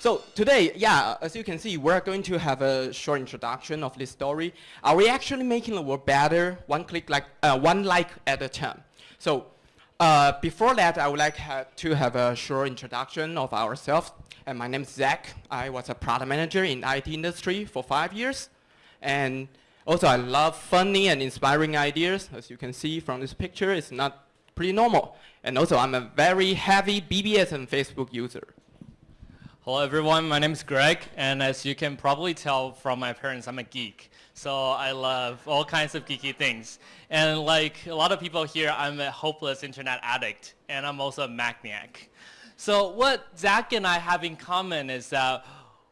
So today, yeah, as you can see, we're going to have a short introduction of this story. Are we actually making the world better, one click like, uh, one like at a time? So uh, before that, I would like ha to have a short introduction of ourselves. And my name is Zach. I was a product manager in IT industry for five years. And also, I love funny and inspiring ideas. As you can see from this picture, it's not pretty normal. And also, I'm a very heavy BBS and Facebook user. Hello everyone, my name is Greg, and as you can probably tell from my appearance, I'm a geek. So I love all kinds of geeky things. And like a lot of people here, I'm a hopeless internet addict, and I'm also a Macniac. So what Zach and I have in common is that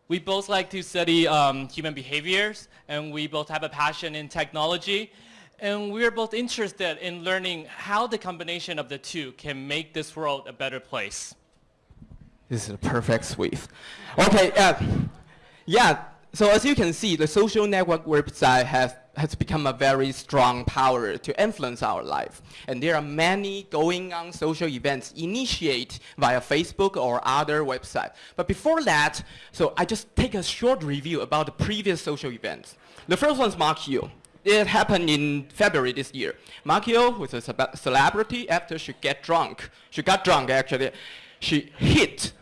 we both like to study um, human behaviors, and we both have a passion in technology, and we're both interested in learning how the combination of the two can make this world a better place. This is a perfect sweep. Okay, uh, yeah, so as you can see, the social network website has, has become a very strong power to influence our life. And there are many going on social events initiate via Facebook or other websites. But before that, so I just take a short review about the previous social events. The first one is Makiyo. It happened in February this year. Makiyo was a celebrity after she get drunk. She got drunk actually. She hit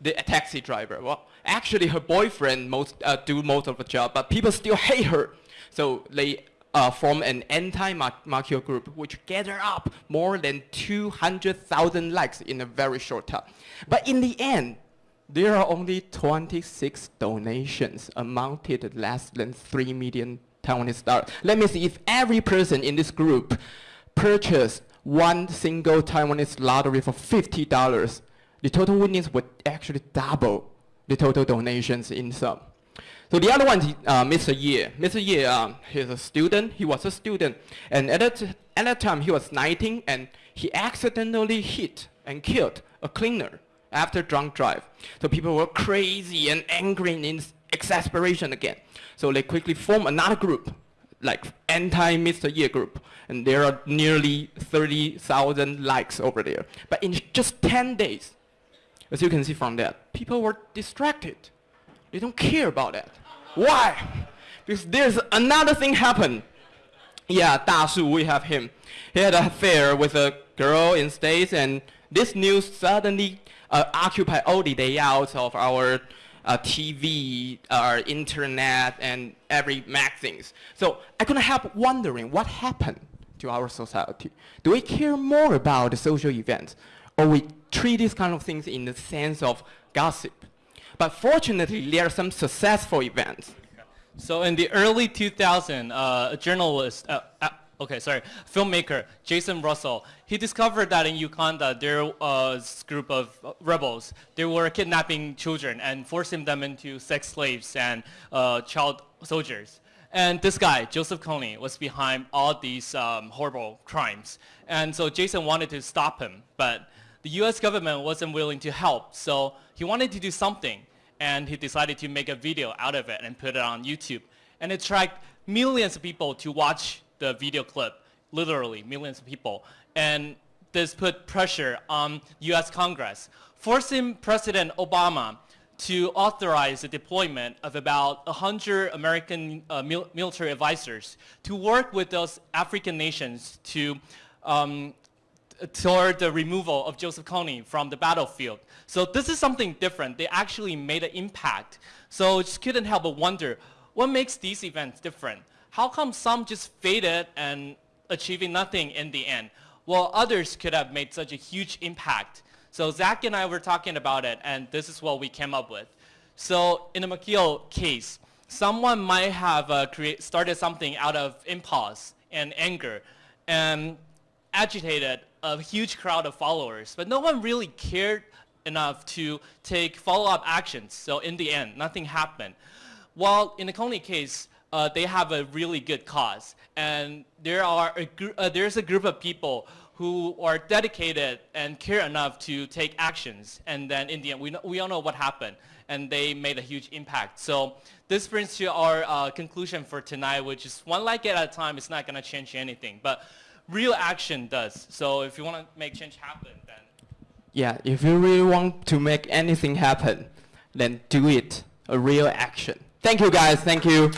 the taxi driver. Well, actually her boyfriend most, uh, do most of the job, but people still hate her. So they uh, form an anti-Makiyo group, which gather up more than 200,000 likes in a very short time. But in the end, there are only 26 donations amounted less than 3 million Taiwanese dollars. Let me see if every person in this group purchased one single Taiwanese lottery for $50, the total winnings would actually double the total donations in sum. So the other one is uh, Mr. Ye. Mr. Ye, um, he's a student. He was a student. And at that, at that time, he was 19, and he accidentally hit and killed a cleaner after drunk drive. So people were crazy and angry in exasperation again. So they quickly formed another group, like anti-Mr. Ye group. And there are nearly 30,000 likes over there. But in just 10 days, as you can see from that, people were distracted. They don't care about that. Why? Because there's another thing happened. Yeah, Da Shu, we have him. He had an affair with a girl in States, and this news suddenly uh, occupied all the day out of our uh, TV, our internet, and every magazines. So I couldn't help wondering what happened to our society. Do we care more about the social events, or we treat these kind of things in the sense of gossip. But fortunately, there are some successful events. So in the early 2000s, uh, a journalist, uh, uh, okay, sorry, filmmaker, Jason Russell, he discovered that in Uganda, there was a group of rebels. They were kidnapping children and forcing them into sex slaves and uh, child soldiers. And this guy, Joseph Kony, was behind all these um, horrible crimes. And so Jason wanted to stop him, but the US government wasn't willing to help, so he wanted to do something, and he decided to make a video out of it and put it on YouTube. And it attracted millions of people to watch the video clip, literally millions of people. And this put pressure on US Congress, forcing President Obama to authorize the deployment of about 100 American uh, mil military advisors to work with those African nations to um, toward the removal of Joseph Kony from the battlefield. So this is something different. They actually made an impact. So just couldn't help but wonder, what makes these events different? How come some just faded and achieving nothing in the end, while others could have made such a huge impact? So Zach and I were talking about it, and this is what we came up with. So in the Makiyo case, someone might have uh, started something out of impulse and anger, and agitated a huge crowd of followers, but no one really cared enough to take follow-up actions. So in the end, nothing happened. While in the Kony case, uh, they have a really good cause, and there are a uh, there's a group of people who are dedicated and care enough to take actions, and then in the end, we, know, we all know what happened, and they made a huge impact. So this brings to our uh, conclusion for tonight, which is one like it at a time, it's not going to change anything. But real action does. So if you want to make change happen, then. Yeah, if you really want to make anything happen, then do it, a real action. Thank you guys, thank you.